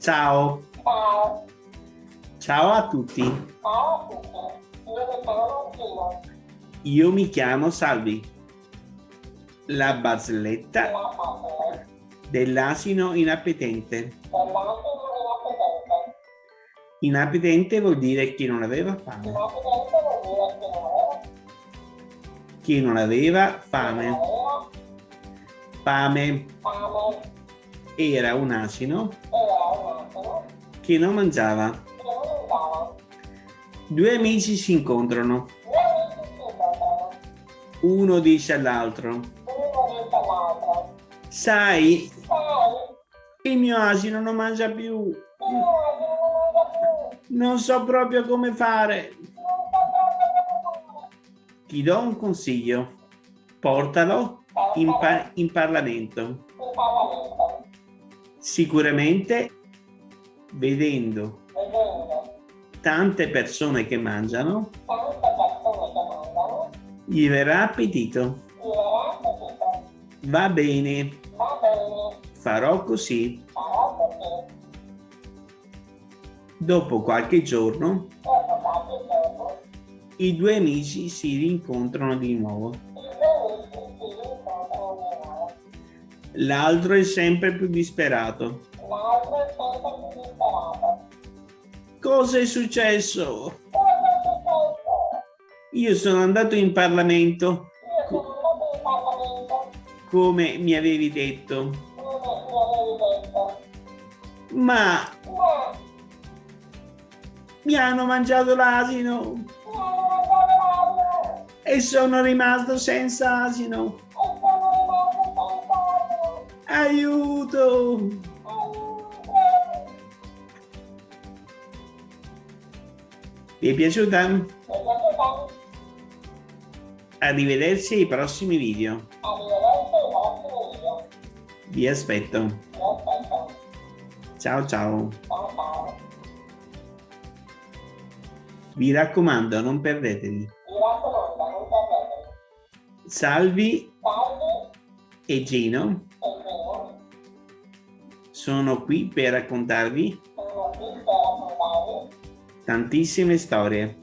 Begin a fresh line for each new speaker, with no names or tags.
Ciao.
Ciao.
Ciao a tutti.
Ciao a tutti. Io mi chiamo Gino.
Io mi chiamo Salvi. La barzelletta dell'asino inappetente.
inappetente.
Vuol dire chi non aveva fame.
Che non aveva
Fame fame. Era un asino che non mangiava.
che.
Due amici si incontrano. Uno dice all'altro, sai,
Sai,
il mio asino non mangia più.
non
so proprio come fare. Ti do un consiglio. Portalo in, pa- in Parlamento. Sicuramente, vedendo tante persone che mangiano, gli verrà appetito. Va bene, farò così. Dopo qualche giorno, i due amici si rincontrano di nuovo. L'altro è sempre più disperato.
L'altro è sempre più disperato.
Cosa è successo?
Cosa è successo?
Io sono andato in Parlamento,
Io sono andato in Parlamento,
come mi avevi detto,
come mi avevi detto,
ma
ma
mi hanno mangiato l'asino
mi hanno mangiato l'asino
e sono rimasto senza asino. Aiuto! Vi è piaciuta? Arrivederci ai prossimi video. Vi aspetto. Ciao ciao. Vi raccomando, non perdetevi. Salvi e Gino
sono qui per raccontarvi
tantissime storie.